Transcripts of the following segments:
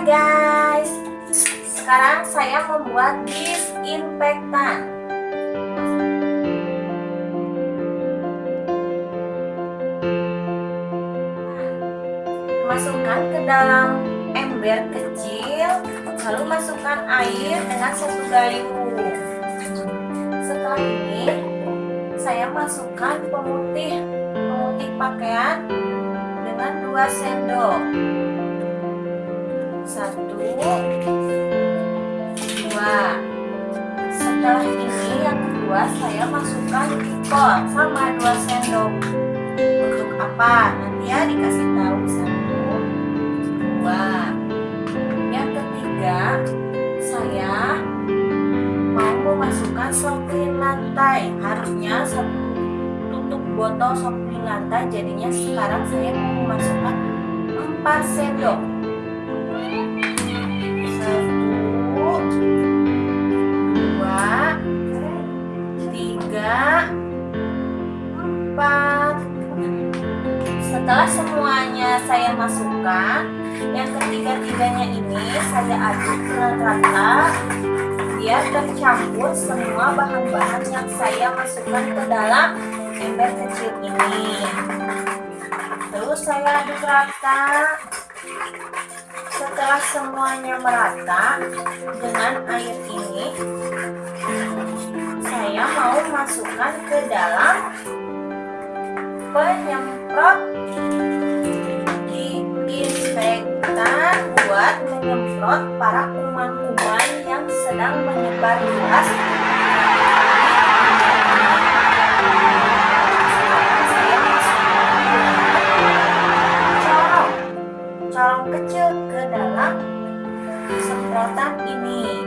Guys, sekarang saya membuat disinfektan. Masukkan ke dalam ember kecil, lalu masukkan air dengan satu gayung. Setelah ini, saya masukkan pemutih pemutih pakaian dengan dua sendok satu. Dua. Setelah ini yang kedua saya masukkan kol sama dua sendok. Untuk apa? Nanti ya dikasih tahu satu dua. Yang ketiga saya mau memasukkan sop lantai. Harusnya satu tutup botol sop lantai. Jadinya sekarang saya mau memasukkan 4 sendok setelah semuanya saya masukkan yang ketiga-tiganya ini saya aduk dengan rata biar tercampur semua bahan-bahan yang saya masukkan ke dalam ember kecil ini. Terus saya aduk rata setelah semuanya merata dengan air ini saya mau masukkan ke dalam penyemprot disinfektan buat menyemprot para kuman-kuman yang sedang menyebar luas corong kecil ke dalam semprotan ini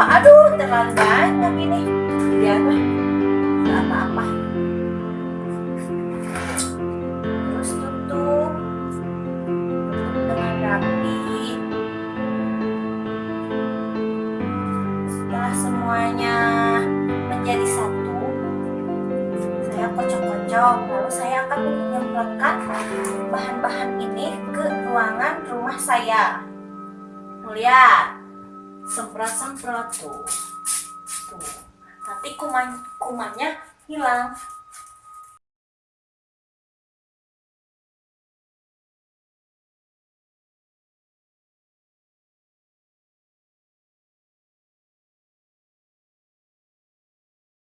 aduh terlalu banyak ini. Biarlah nggak apa-apa. Terus tutup. Tutup dengan rapi. Setelah semuanya menjadi satu saya kocok-kocok. Lalu saya akan menyemprotkan bahan-bahan ini ke ruangan rumah saya. Lihat semprot-semprot tuh. Tuh. Nanti kuman kumannya hilang